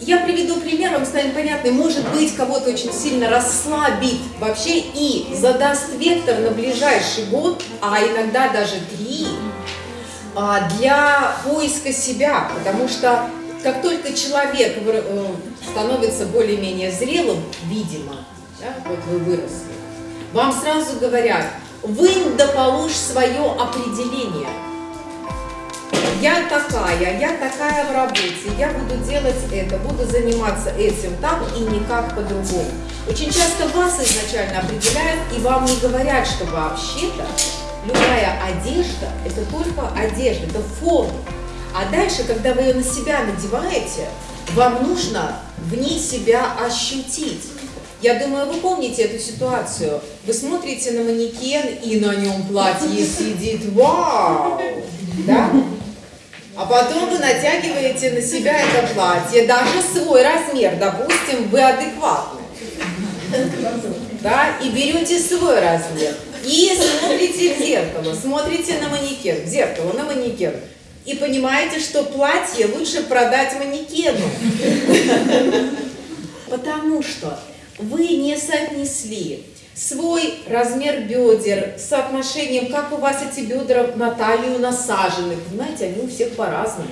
Я приведу пример, вам станет понятно, может быть, кого-то очень сильно расслабит вообще и задаст вектор на ближайший год, а иногда даже три, а, для поиска себя, потому что как только человек э, становится более-менее зрелым, видимо, да, вот вы выросли, вам сразу говорят, вынь да положь свое определение – я такая, я такая в работе, я буду делать это, буду заниматься этим так и никак по-другому. Очень часто вас изначально определяют и вам не говорят, что вообще-то любая одежда – это только одежда, это форма. А дальше, когда вы ее на себя надеваете, вам нужно в ней себя ощутить. Я думаю, вы помните эту ситуацию. Вы смотрите на манекен, и на нем платье сидит. Вау! Да? А потом вы натягиваете на себя это платье, даже свой размер, допустим, вы адекватны. Да, и берете свой размер. И смотрите в зеркало, смотрите на манекен, в зеркало, на манекен. И понимаете, что платье лучше продать манекену. Потому что вы не соотнесли свой размер бедер, соотношением, как у вас эти бедра на талию насажены. Понимаете, они у всех по-разному.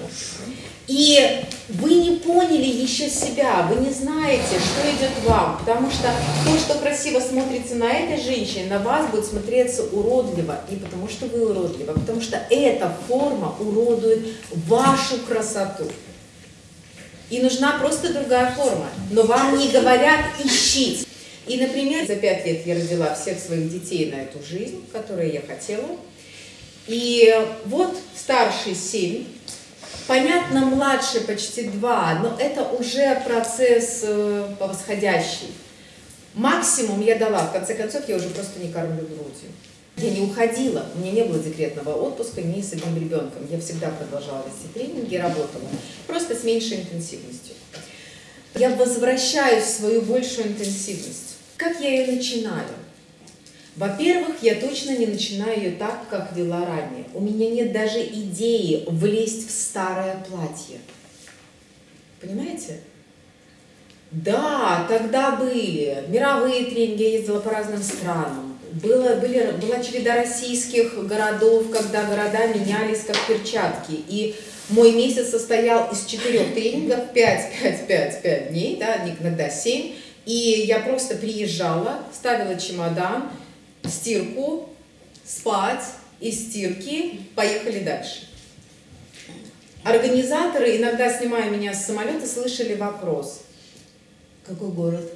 И вы не поняли еще себя, вы не знаете, что идет вам, потому что то, что красиво смотрится на этой женщине, на вас будет смотреться уродливо, не потому что вы уродливы, а потому что эта форма уродует вашу красоту. И нужна просто другая форма, но вам не говорят ищите. И, например, за пять лет я родила всех своих детей на эту жизнь, которую я хотела. И вот старший семь, понятно, младший почти два, но это уже процесс э, восходящий. Максимум я дала, в конце концов, я уже просто не кормлю грудью. Я не уходила, у меня не было декретного отпуска ни с одним ребенком. Я всегда продолжала вести тренинги, работала, просто с меньшей интенсивностью. Я возвращаюсь в свою большую интенсивность. Как я ее начинаю? Во-первых, я точно не начинаю ее так, как вела ранее. У меня нет даже идеи влезть в старое платье. Понимаете? Да, тогда были мировые тренинги, я ездила по разным странам. Было, были, была череда российских городов, когда города менялись как перчатки. И мой месяц состоял из четырех тренингов, 5, 5, 5, 5 дней, да, иногда 7. И я просто приезжала, ставила чемодан, стирку, спать, из стирки, поехали дальше. Организаторы, иногда снимая меня с самолета, слышали вопрос. Какой город?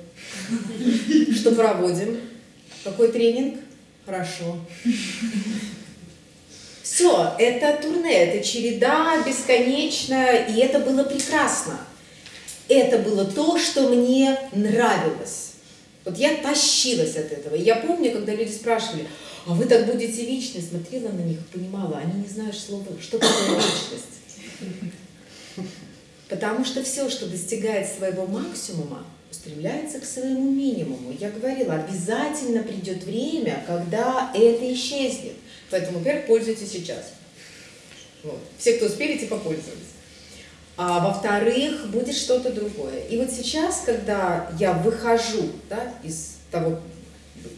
Что проводим? Какой тренинг? Хорошо. Все, это турне, это череда бесконечная, и это было прекрасно это было то, что мне нравилось. Вот я тащилась от этого. Я помню, когда люди спрашивали, а вы так будете вечны? Смотрела на них понимала, они не знают слова, что такое вечность. Потому что все, что достигает своего максимума, устремляется к своему минимуму. Я говорила, обязательно придет время, когда это исчезнет. Поэтому, во-первых, пользуйтесь сейчас. Вот. Все, кто успели, типа пользовались а во-вторых, будет что-то другое. И вот сейчас, когда я выхожу да, из того,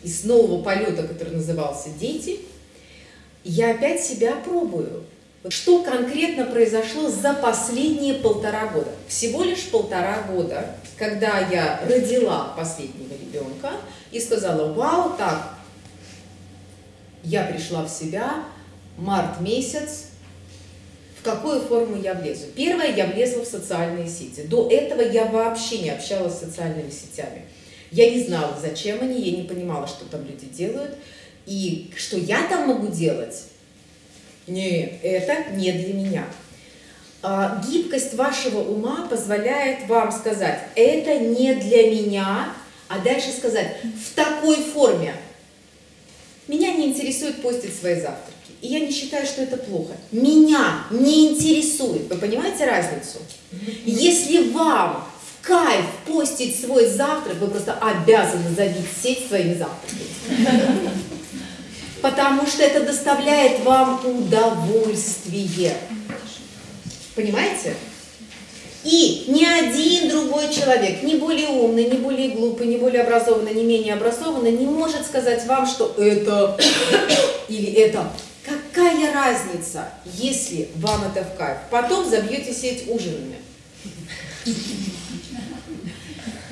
из нового полета, который назывался «Дети», я опять себя пробую. Что конкретно произошло за последние полтора года? Всего лишь полтора года, когда я родила последнего ребенка и сказала, вау, так, я пришла в себя, март месяц, в какую форму я влезу. Первое, я влезла в социальные сети. До этого я вообще не общалась с социальными сетями. Я не знала, зачем они, я не понимала, что там люди делают. И что я там могу делать? Не, это не для меня. А, гибкость вашего ума позволяет вам сказать, это не для меня, а дальше сказать, в такой форме. Меня не интересует постить свои завтраки. И я не считаю, что это плохо. Меня не интересует. Вы понимаете разницу? Если вам в кайф постить свой завтрак, вы просто обязаны забить сеть своими завтраками. Потому что это доставляет вам удовольствие. Понимаете? И ни один другой человек, не более умный, не более глупый, не более образованный, не менее образованный, не может сказать вам, что это или это. Какая разница, если вам это в кайф? Потом забьете сеть ужинами.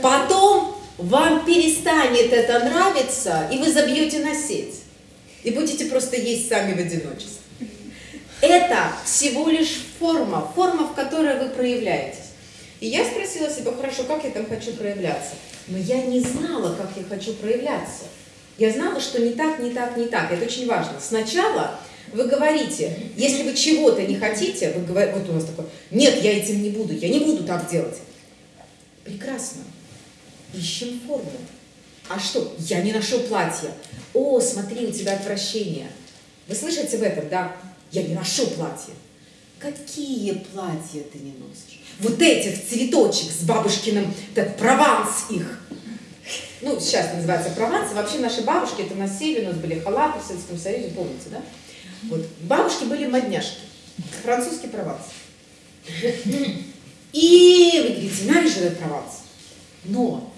Потом вам перестанет это нравиться, и вы забьете на сеть. И будете просто есть сами в одиночестве. Это всего лишь форма, форма, в которой вы проявляетесь. И я спросила себя, хорошо, как я там хочу проявляться? Но я не знала, как я хочу проявляться. Я знала, что не так, не так, не так. Это очень важно. Сначала вы говорите, если вы чего-то не хотите, вы говорите, вот у нас такое, нет, я этим не буду, я не буду так делать. Прекрасно. Ищем форму. А что? Я не ношу платье. О, смотри, у тебя отвращение. Вы слышите в этом, да? Я не ношу платье. Какие платья ты не носишь? Вот эти в цветочек с бабушкиным, так Прованс их. Ну, сейчас называется Прованс. Вообще наши бабушки это носили, у нас были халаты в Советском Союзе, помните, да? Вот. Бабушки были модняшки. Французский Прованс. И вы говорите, ненавижу этот Прованс. Но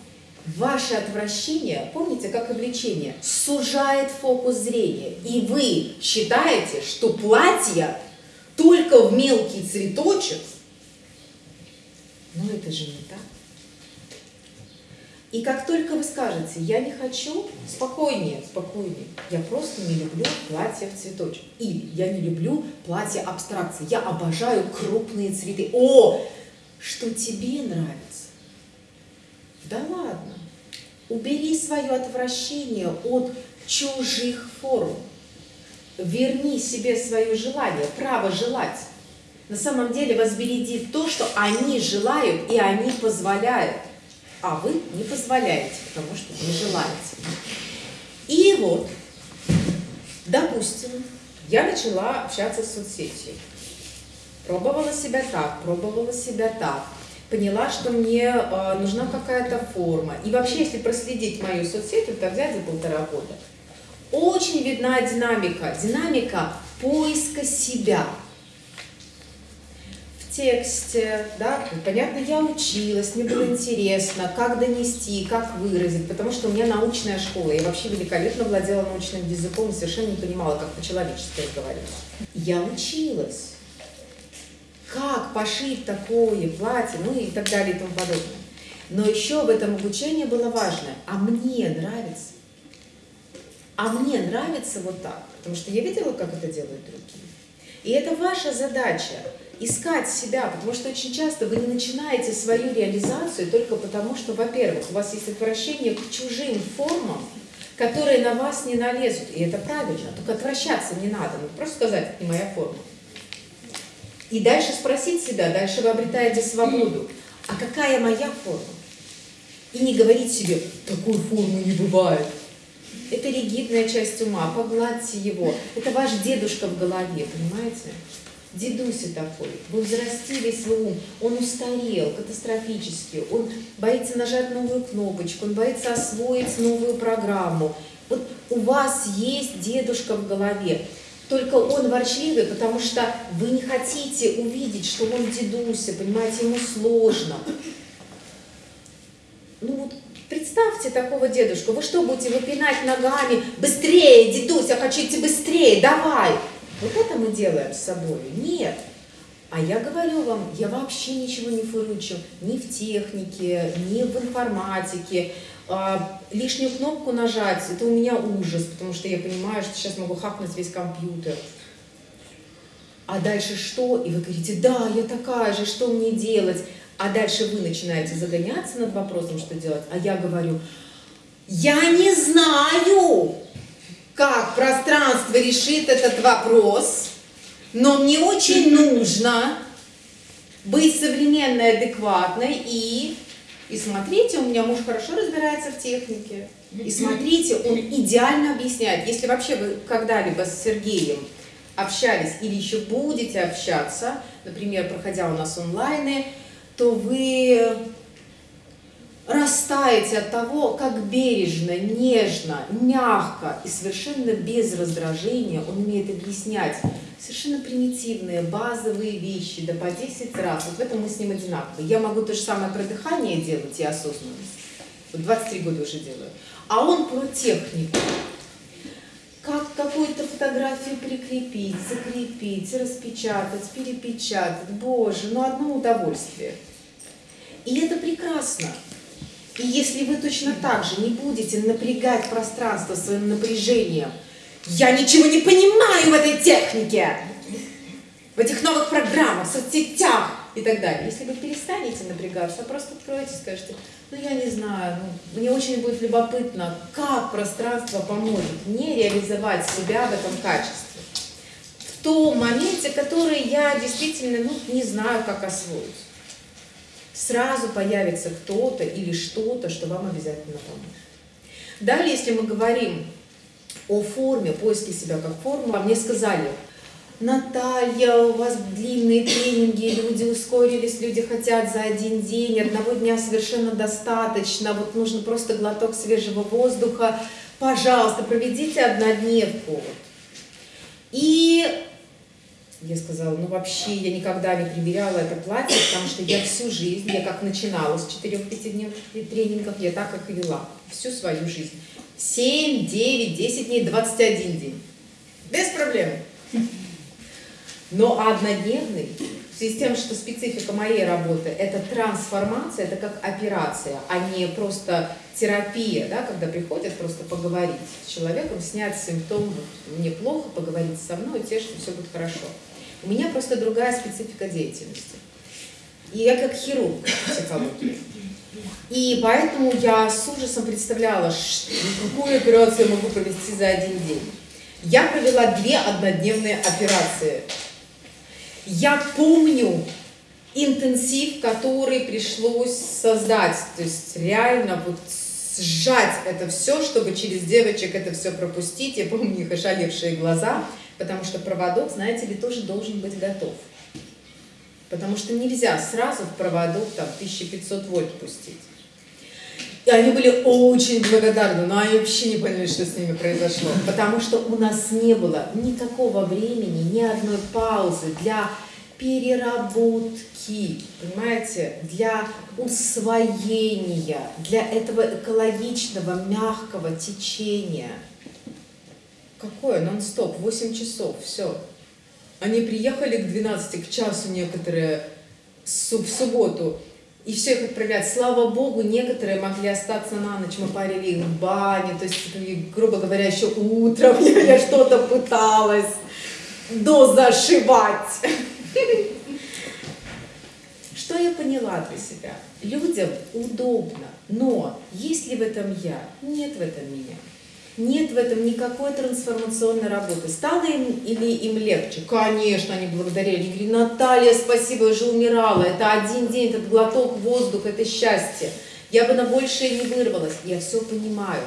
ваше отвращение, помните, как и влечение, сужает фокус зрения. И вы считаете, что платье только в мелкий цветочек, но это же не так. И как только вы скажете, я не хочу, спокойнее, спокойнее, я просто не люблю платье в цветочек. Или я не люблю платье абстракции, я обожаю крупные цветы. О, что тебе нравится? Да ладно. Убери свое отвращение от чужих форм. Верни себе свое желание, право желать. На самом деле вас то, что они желают и они позволяют, а вы не позволяете, потому что не желаете. И вот, допустим, я начала общаться с соцсетью. Пробовала себя так, пробовала себя так поняла, что мне э, нужна какая-то форма. И вообще, если проследить мою соцсеть, это взять за полтора года, очень видна динамика, динамика поиска себя тексте, да, понятно, я училась, мне было интересно, как донести, как выразить, потому что у меня научная школа, я вообще великолепно владела научным языком совершенно не понимала, как по-человечески говорить. Я училась как пошить такое платье, ну и так далее и тому подобное. Но еще в этом обучении было важное, а мне нравится. А мне нравится вот так, потому что я видела, как это делают другие. И это ваша задача искать себя, потому что очень часто вы не начинаете свою реализацию только потому, что, во-первых, у вас есть отвращение к чужим формам, которые на вас не налезут. И это правильно, только отвращаться не надо, ну, просто сказать, это не моя форма. И дальше спросить себя, дальше вы обретаете свободу. А какая моя форма? И не говорить себе, такой формы не бывает. Это ригидная часть ума, погладьте его. Это ваш дедушка в голове, понимаете? Дедуся такой, вы взрастили свой ум, он устарел катастрофически, он боится нажать новую кнопочку, он боится освоить новую программу. Вот у вас есть дедушка в голове. Только он ворчливый, потому что вы не хотите увидеть, что он дедуся, понимаете, ему сложно. Ну вот представьте такого дедушку, вы что, будете выпинать ногами? Быстрее, дедуся, хочу идти быстрее, давай! Вот это мы делаем с собой? Нет. А я говорю вам, я вообще ничего не фырычу ни в технике, ни в информатике, а, лишнюю кнопку нажать, это у меня ужас, потому что я понимаю, что сейчас могу хакнуть весь компьютер. А дальше что? И вы говорите, да, я такая же, что мне делать? А дальше вы начинаете загоняться над вопросом, что делать. А я говорю, я не знаю, как пространство решит этот вопрос, но мне очень нужно быть современной, адекватной и и смотрите, у меня муж хорошо разбирается в технике. И смотрите, он идеально объясняет. Если вообще вы когда-либо с Сергеем общались или еще будете общаться, например, проходя у нас онлайны, то вы растаете от того, как бережно, нежно, мягко и совершенно без раздражения он умеет объяснять совершенно примитивные, базовые вещи, да по 10 раз. Вот в этом мы с ним одинаковы. Я могу то же самое про дыхание делать и осознанность. Вот 23 года уже делаю. А он про технику. Как какую-то фотографию прикрепить, закрепить, распечатать, перепечатать. Боже, ну одно удовольствие. И это прекрасно. И если вы точно так же не будете напрягать пространство своим напряжением, я ничего не понимаю в этой технике, в этих новых программах, соцсетях и так далее. Если вы перестанете напрягаться, просто откроете и скажете, ну я не знаю, ну, мне очень будет любопытно, как пространство поможет мне реализовать себя в этом качестве. В том моменте, который я действительно ну, не знаю, как освоить сразу появится кто-то или что-то, что вам обязательно поможет. Далее, если мы говорим о форме, поиске себя как формы, мне сказали, Наталья, у вас длинные тренинги, люди ускорились, люди хотят за один день, одного дня совершенно достаточно, вот нужно просто глоток свежего воздуха, пожалуйста, проведите однодневку. И я сказала, ну вообще я никогда не примеряла это платье, потому что я всю жизнь, я как начинала с 4-5 тренингов, я так как и вела всю свою жизнь. 7, 9, 10 дней, 21 день. Без проблем. Но однодневный, в связи с тем, что специфика моей работы – это трансформация, это как операция, а не просто терапия, да, когда приходят просто поговорить с человеком, снять симптом, мне плохо, поговорить со мной, те, что все будет хорошо. У меня просто другая специфика деятельности. И я как хирург психологии. И поэтому я с ужасом представляла, какую операцию я могу провести за один день. Я провела две однодневные операции. Я помню интенсив, который пришлось создать. То есть реально вот сжать это все, чтобы через девочек это все пропустить. Я помню их ошалевшие глаза потому что проводок, знаете ли, тоже должен быть готов. Потому что нельзя сразу в проводок там 1500 вольт пустить. И они были очень благодарны, но они вообще не поняли, что с ними произошло. Потому что у нас не было никакого времени, ни одной паузы для переработки, понимаете, для усвоения, для этого экологичного, мягкого течения – Какое? Нон-стоп, 8 часов, все. Они приехали к 12, к часу некоторые в субботу, и всех отправлять. Слава Богу, некоторые могли остаться на ночь, мы парили их в бане, то есть, грубо говоря, еще утром я, я что-то пыталась дозашивать. Что я поняла для себя? Людям удобно, но есть ли в этом я? Нет в этом меня. Нет в этом никакой трансформационной работы. Стало им или им легче? Конечно, они благодарили. Они говорили, Наталья, спасибо, я же умирала. Это один день, этот глоток воздуха, это счастье. Я бы на большее не вырвалась. Я все понимаю.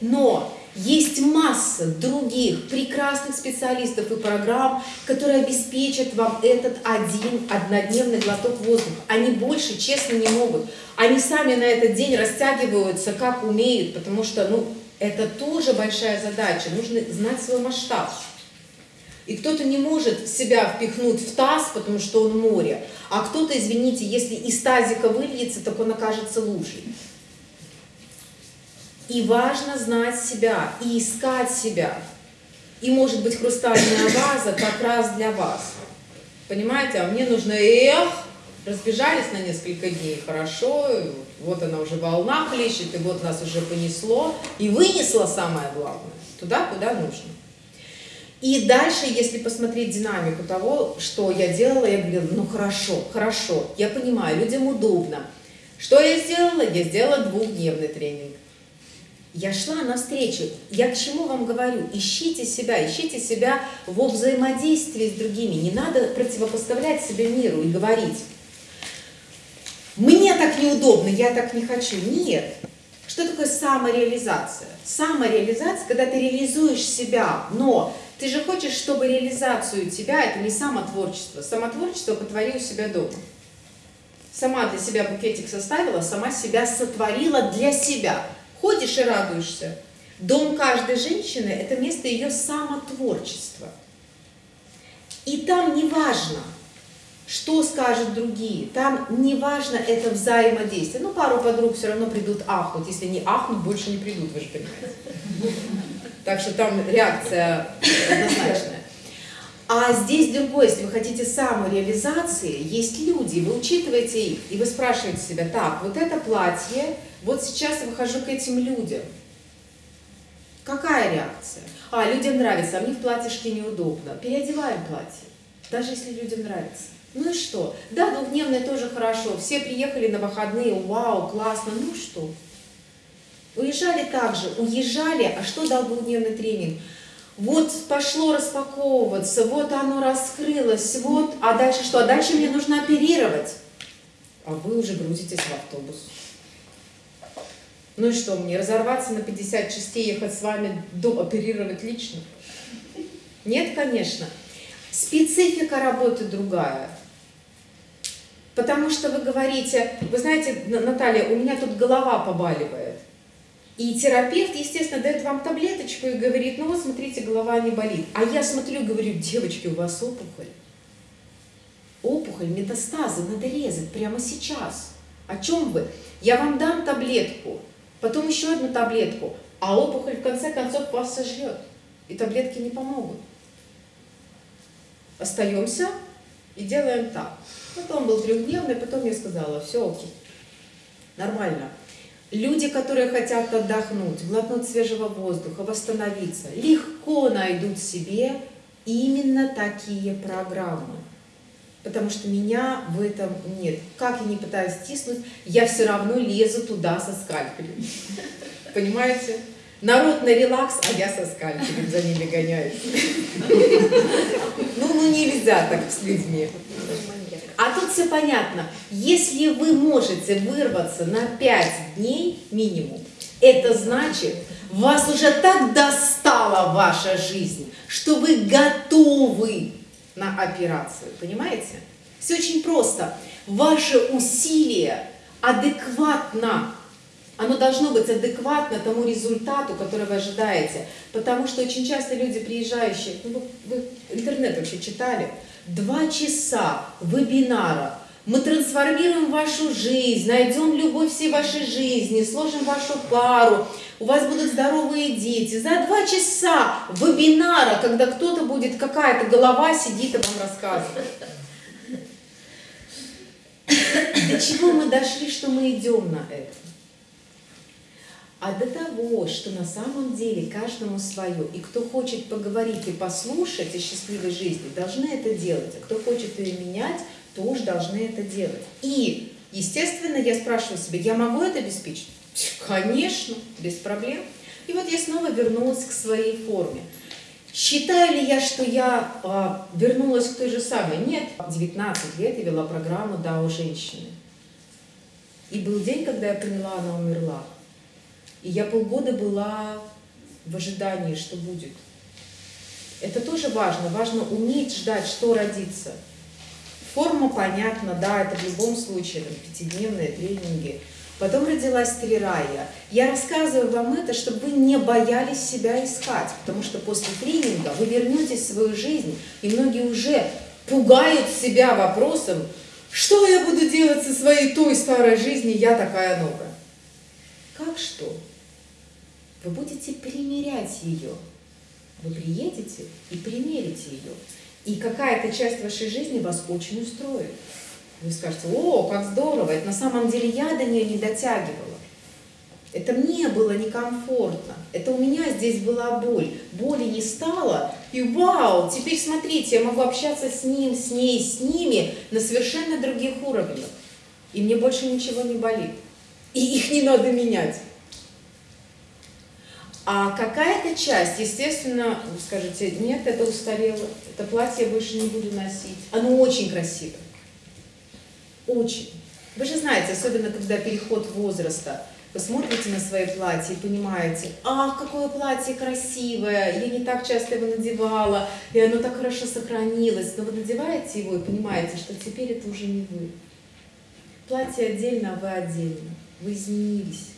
Но есть масса других прекрасных специалистов и программ, которые обеспечат вам этот один однодневный глоток воздуха. Они больше, честно, не могут. Они сами на этот день растягиваются, как умеют, потому что, ну, это тоже большая задача. Нужно знать свой масштаб. И кто-то не может себя впихнуть в таз, потому что он море. А кто-то, извините, если из тазика выльется, так он окажется лучше. И важно знать себя и искать себя. И может быть хрустальная ваза как раз для вас. Понимаете, а мне нужно эх, разбежались на несколько дней, хорошо, вот она уже волна хлещет, и вот нас уже понесло, и вынесло самое главное, туда, куда нужно. И дальше, если посмотреть динамику того, что я делала, я говорила, ну хорошо, хорошо, я понимаю, людям удобно. Что я сделала? Я сделала двухдневный тренинг. Я шла навстречу. Я к чему вам говорю? Ищите себя, ищите себя во взаимодействии с другими. Не надо противопоставлять себя миру и говорить, так неудобно, я так не хочу. Нет. Что такое самореализация? Самореализация, когда ты реализуешь себя, но ты же хочешь, чтобы реализацию тебя, это не самотворчество. Самотворчество потвори у себя дома. Сама для себя букетик составила, сама себя сотворила для себя. Ходишь и радуешься. Дом каждой женщины – это место ее самотворчества. И там не важно, что скажут другие. Там не важно это взаимодействие. Ну, пару подруг все равно придут ахнуть. Если не ахнут, больше не придут, вы же понимаете. Так что там реакция однозначная. А здесь другое, если вы хотите самореализации, есть люди, вы учитываете их, и вы спрашиваете себя, так, вот это платье, вот сейчас я выхожу к этим людям. Какая реакция? А, людям нравится, а мне в платьишке неудобно. Переодеваем платье, даже если людям нравится. Ну и что? Да, двухдневное тоже хорошо. Все приехали на выходные, вау, классно, ну что? Уезжали также, уезжали, а что дал двухдневный тренинг? Вот пошло распаковываться, вот оно раскрылось, вот, а дальше что? А дальше мне нужно оперировать. А вы уже грузитесь в автобус. Ну и что, мне разорваться на 50 частей, ехать с вами, до, оперировать лично? Нет, конечно. Специфика работы другая. Потому что вы говорите, вы знаете, Наталья, у меня тут голова побаливает. И терапевт, естественно, дает вам таблеточку и говорит, ну вот смотрите, голова не болит. А я смотрю и говорю, девочки, у вас опухоль. Опухоль, метастазы, надо резать прямо сейчас. О чем вы? Я вам дам таблетку, потом еще одну таблетку, а опухоль в конце концов вас сожрет. И таблетки не помогут. Остаемся и делаем так. Потом был трехдневный, потом я сказала, все окей, нормально. Люди, которые хотят отдохнуть, глотнуть свежего воздуха, восстановиться, легко найдут себе именно такие программы. Потому что меня в этом нет. Как я не пытаюсь стиснуть, я все равно лезу туда со скальпелем. Понимаете? Народ на релакс, а я со скальпелем за ними гоняюсь. Ну, нельзя так с людьми. А тут все понятно. Если вы можете вырваться на 5 дней минимум, это значит, вас уже так достала ваша жизнь, что вы готовы на операцию. Понимаете? Все очень просто. Ваше усилие адекватно оно должно быть адекватно тому результату, который вы ожидаете. Потому что очень часто люди, приезжающие, ну, вы, вы интернет вообще читали, два часа вебинара. Мы трансформируем вашу жизнь, найдем любовь всей вашей жизни, сложим вашу пару, у вас будут здоровые дети. За два часа вебинара, когда кто-то будет, какая-то голова сидит и вам рассказывает. До чего мы дошли, что мы идем на это? А до того, что на самом деле каждому свое. И кто хочет поговорить и послушать о счастливой жизни, должны это делать. А кто хочет ее менять, тоже должны это делать. И, естественно, я спрашиваю себя, я могу это обеспечить? Конечно, без проблем. И вот я снова вернулась к своей форме. Считаю ли я, что я а, вернулась к той же самой? Нет. 19 лет я вела программу «Да, женщины». И был день, когда я поняла, она умерла. И я полгода была в ожидании, что будет. Это тоже важно. Важно уметь ждать, что родится. Форма понятна, да, это в любом случае, там, пятидневные тренинги. Потом родилась Трирая. Я рассказываю вам это, чтобы вы не боялись себя искать, потому что после тренинга вы вернетесь в свою жизнь, и многие уже пугают себя вопросом, что я буду делать со своей той старой жизнью, я такая новая. Как что? Вы будете примерять ее. Вы приедете и примерите ее. И какая-то часть вашей жизни вас очень устроит. Вы скажете, о, как здорово, это на самом деле я до нее не дотягивала. Это мне было некомфортно. Это у меня здесь была боль. Боли не стало. И вау, теперь смотрите, я могу общаться с ним, с ней, с ними на совершенно других уровнях. И мне больше ничего не болит. И их не надо менять. А какая-то часть, естественно, вы скажете, нет, это устарело, это платье я больше не буду носить. Оно очень красивое. Очень. Вы же знаете, особенно когда переход возраста, вы смотрите на свои платья и понимаете, ах, какое платье красивое, я не так часто его надевала, и оно так хорошо сохранилось. Но вы надеваете его и понимаете, что теперь это уже не вы. Платье отдельно, а вы отдельно. Вы изменились.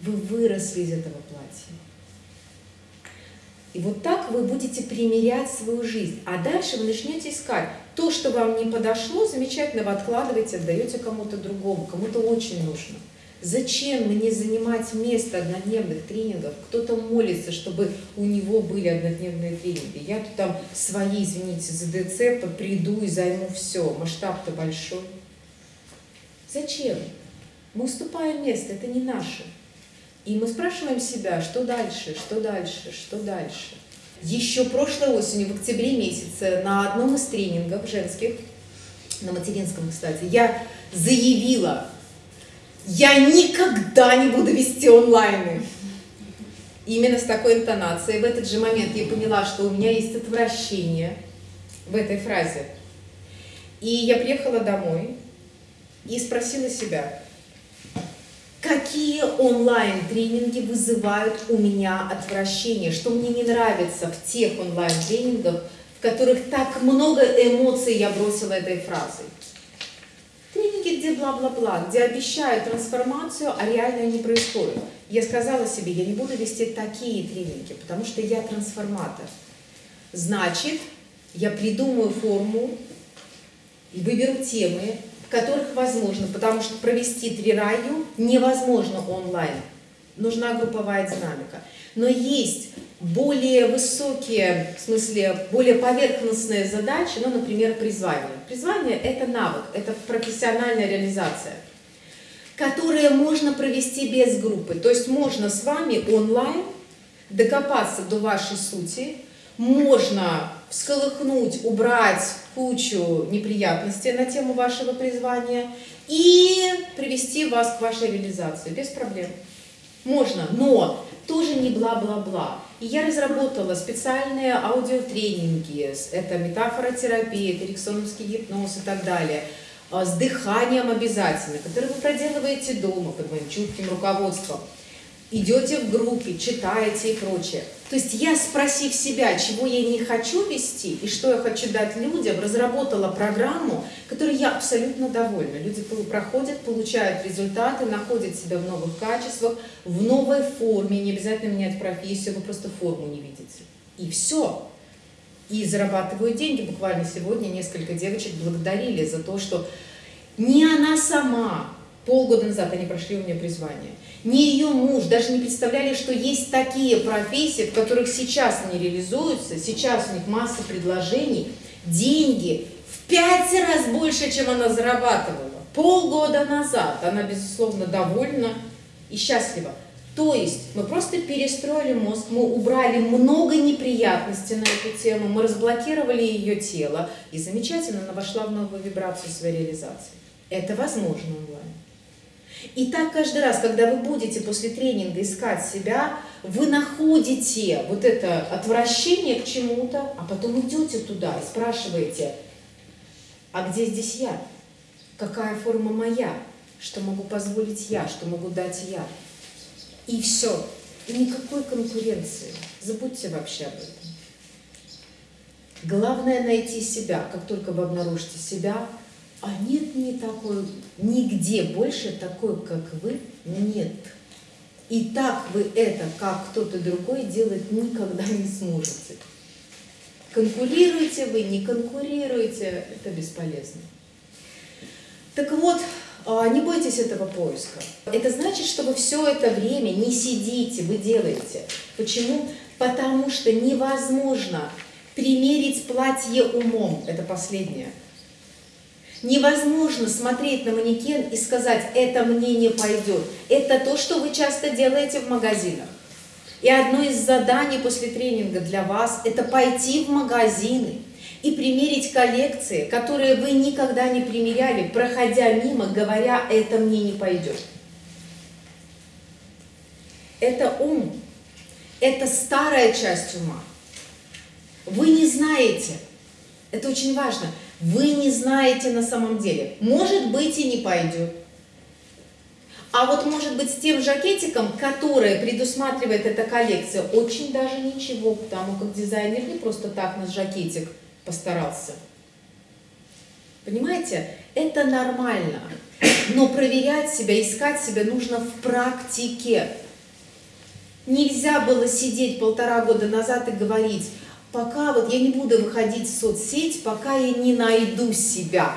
Вы выросли из этого платья. И вот так вы будете примерять свою жизнь. А дальше вы начнете искать. То, что вам не подошло, замечательно вы откладываете, отдаете кому-то другому, кому-то очень нужно. Зачем мне занимать место однодневных тренингов? Кто-то молится, чтобы у него были однодневные тренинги. Я тут там свои, извините, за ДЦ приду и займу все. Масштаб-то большой. Зачем? Мы уступаем место, это не наше. И мы спрашиваем себя, что дальше, что дальше, что дальше. Еще прошлой осенью, в октябре месяце, на одном из тренингов женских, на материнском, кстати, я заявила, я никогда не буду вести онлайны. Именно с такой интонацией. В этот же момент я поняла, что у меня есть отвращение в этой фразе. И я приехала домой и спросила себя, Какие онлайн-тренинги вызывают у меня отвращение? Что мне не нравится в тех онлайн-тренингах, в которых так много эмоций я бросила этой фразой? Тренинги, где бла-бла-бла, где обещают трансформацию, а реально не происходит. Я сказала себе, я не буду вести такие тренинги, потому что я трансформатор. Значит, я придумаю форму, выберу темы, которых возможно, потому что провести три раю невозможно онлайн. Нужна групповая динамика. Но есть более высокие, в смысле, более поверхностные задачи, ну, например, призвание. Призвание – это навык, это профессиональная реализация, которые можно провести без группы. То есть можно с вами онлайн докопаться до вашей сути, можно всколыхнуть, убрать кучу неприятностей на тему вашего призвания и привести вас к вашей реализации без проблем. Можно, но тоже не бла-бла-бла. И я разработала специальные аудиотренинги, это метафоротерапия, это эриксоновский гипноз и так далее, а, с дыханием обязательно, которые вы проделываете дома под моим чутким руководством идете в группе, читаете и прочее. То есть я, спросив себя, чего я не хочу вести и что я хочу дать людям, разработала программу, которой я абсолютно довольна. Люди проходят, получают результаты, находят себя в новых качествах, в новой форме, не обязательно менять профессию, вы просто форму не видите. И все. И зарабатывают деньги. Буквально сегодня несколько девочек благодарили за то, что не она сама, полгода назад они прошли у меня призвание, ни ее муж даже не представляли, что есть такие профессии, в которых сейчас они реализуются, сейчас у них масса предложений, деньги в пять раз больше, чем она зарабатывала. Полгода назад она, безусловно, довольна и счастлива. То есть мы просто перестроили мозг, мы убрали много неприятностей на эту тему, мы разблокировали ее тело, и замечательно она вошла в новую вибрацию своей реализации. Это возможно онлайн. И так каждый раз, когда вы будете после тренинга искать себя, вы находите вот это отвращение к чему-то, а потом идете туда и спрашиваете, а где здесь я? Какая форма моя? Что могу позволить я? Что могу дать я? И все. И никакой конкуренции. Забудьте вообще об этом. Главное найти себя. Как только вы обнаружите себя, а нет не такой, нигде больше такой, как вы, нет. И так вы это, как кто-то другой, делать никогда не сможете. Конкурируете вы, не конкурируете, это бесполезно. Так вот, а, не бойтесь этого поиска. Это значит, что вы все это время не сидите, вы делаете. Почему? Потому что невозможно примерить платье умом. Это последнее. Невозможно смотреть на манекен и сказать, это мне не пойдет. Это то, что вы часто делаете в магазинах. И одно из заданий после тренинга для вас – это пойти в магазины и примерить коллекции, которые вы никогда не примеряли, проходя мимо, говоря, это мне не пойдет. Это ум, это старая часть ума. Вы не знаете, это очень важно – вы не знаете на самом деле. Может быть и не пойдет. А вот может быть с тем жакетиком, который предусматривает эта коллекция, очень даже ничего, потому как дизайнер не просто так на жакетик постарался. Понимаете? Это нормально. Но проверять себя, искать себя нужно в практике. Нельзя было сидеть полтора года назад и говорить, пока вот я не буду выходить в соцсеть, пока я не найду себя.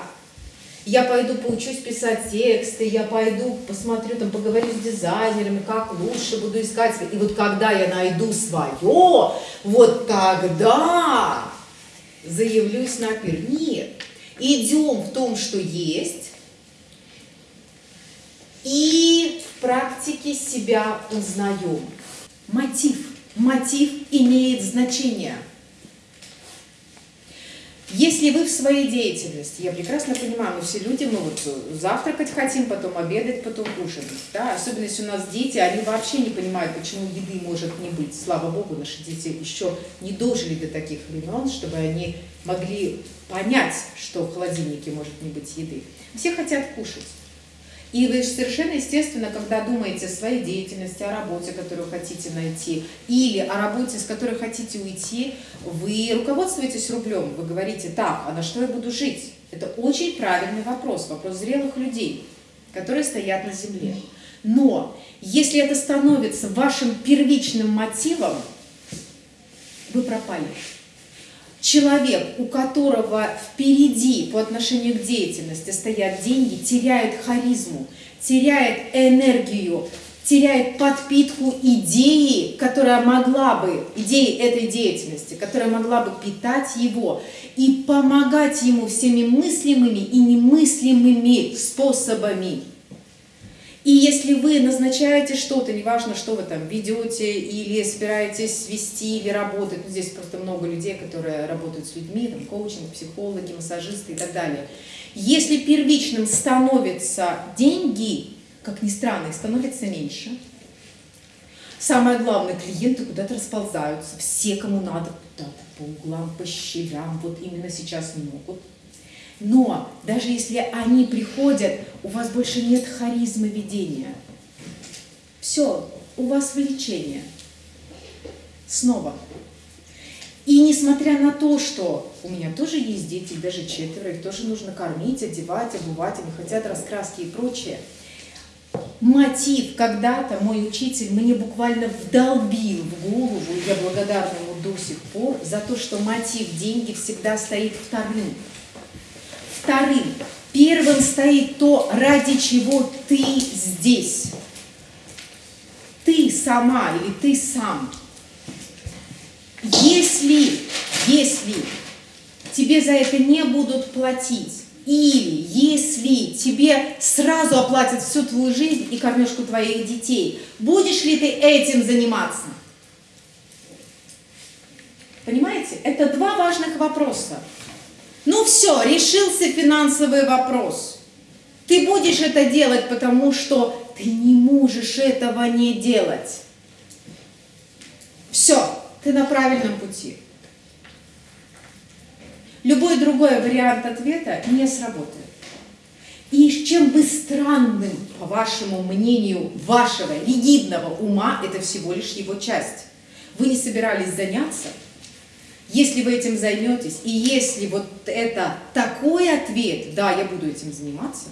Я пойду поучусь писать тексты, я пойду посмотрю, там, поговорю с дизайнерами, как лучше буду искать. И вот когда я найду свое, вот тогда заявлюсь на пир. Нет, идем в том, что есть, и в практике себя узнаем. Мотив. Мотив имеет значение – если вы в своей деятельности, я прекрасно понимаю, мы все люди, мы вот завтракать хотим, потом обедать, потом кушать. Да? Особенно если у нас дети, они вообще не понимают, почему еды может не быть. Слава Богу, наши дети еще не дожили до таких времен, чтобы они могли понять, что в холодильнике может не быть еды. Все хотят кушать. И вы совершенно естественно, когда думаете о своей деятельности, о работе, которую хотите найти, или о работе, с которой хотите уйти, вы руководствуетесь рублем, вы говорите, так, а на что я буду жить? Это очень правильный вопрос, вопрос зрелых людей, которые стоят на земле. Но если это становится вашим первичным мотивом, вы пропали человек, у которого впереди по отношению к деятельности стоят деньги, теряет харизму, теряет энергию, теряет подпитку идеи, которая могла бы, идеи этой деятельности, которая могла бы питать его и помогать ему всеми мыслимыми и немыслимыми способами. И если вы назначаете что-то, неважно, что вы там ведете или собираетесь вести или работать, ну, здесь просто много людей, которые работают с людьми, там, коучинг, психологи, массажисты и так далее. Если первичным становятся деньги, как ни странно, их становится меньше. Самое главное, клиенты куда-то расползаются. Все, кому надо, куда-то по углам, по щелям, вот именно сейчас не могут. Но даже если они приходят, у вас больше нет харизмы ведения. Все, у вас влечение. Снова. И несмотря на то, что у меня тоже есть дети, даже четверо, их тоже нужно кормить, одевать, обувать, они хотят раскраски и прочее. Мотив когда-то мой учитель мне буквально вдолбил в голову, и я благодарна ему до сих пор, за то, что мотив деньги всегда стоит вторым вторым. Первым стоит то, ради чего ты здесь. Ты сама или ты сам. Если, если тебе за это не будут платить, или если тебе сразу оплатят всю твою жизнь и кормежку твоих детей, будешь ли ты этим заниматься? Понимаете? Это два важных вопроса. Ну все, решился финансовый вопрос. Ты будешь это делать, потому что ты не можешь этого не делать. Все, ты на правильном пути. Любой другой вариант ответа не сработает. И чем бы странным, по вашему мнению, вашего ригидного ума, это всего лишь его часть. Вы не собирались заняться – если вы этим займетесь, и если вот это такой ответ, да, я буду этим заниматься,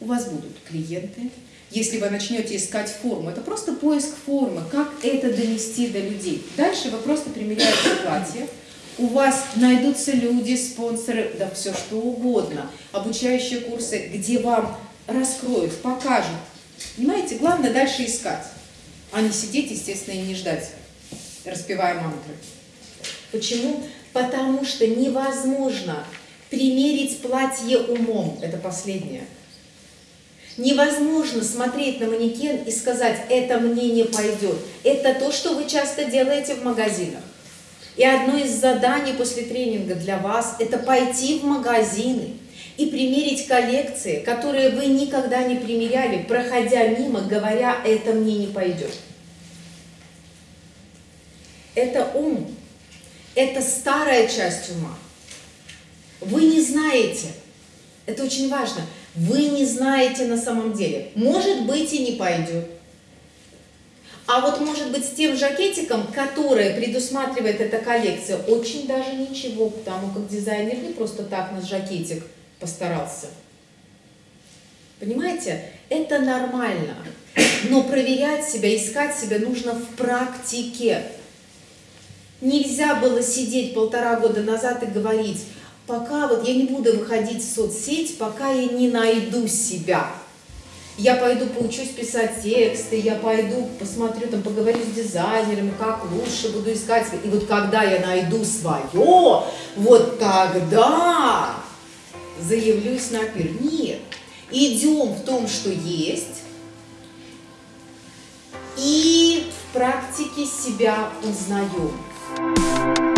у вас будут клиенты. Если вы начнете искать форму, это просто поиск формы, как это донести до людей. Дальше вы просто примеряете платье, у вас найдутся люди, спонсоры, да все что угодно, обучающие курсы, где вам раскроют, покажут. Понимаете, главное дальше искать, а не сидеть, естественно, и не ждать, распевая мантры. Почему? Потому что невозможно примерить платье умом. Это последнее. Невозможно смотреть на манекен и сказать, это мне не пойдет. Это то, что вы часто делаете в магазинах. И одно из заданий после тренинга для вас – это пойти в магазины и примерить коллекции, которые вы никогда не примеряли, проходя мимо, говоря, это мне не пойдет. Это ум, это старая часть ума. Вы не знаете, это очень важно, вы не знаете на самом деле. Может быть и не пойдет. А вот может быть с тем жакетиком, который предусматривает эта коллекция, очень даже ничего, потому как дизайнер не просто так на жакетик постарался. Понимаете? Это нормально. Но проверять себя, искать себя нужно в практике. Нельзя было сидеть полтора года назад и говорить, пока вот я не буду выходить в соцсеть, пока я не найду себя. Я пойду поучусь писать тексты, я пойду посмотрю, там, поговорю с дизайнерами, как лучше буду искать. И вот когда я найду свое, вот тогда заявлюсь на пир. Нет, идем в том, что есть, и в практике себя узнаем. Música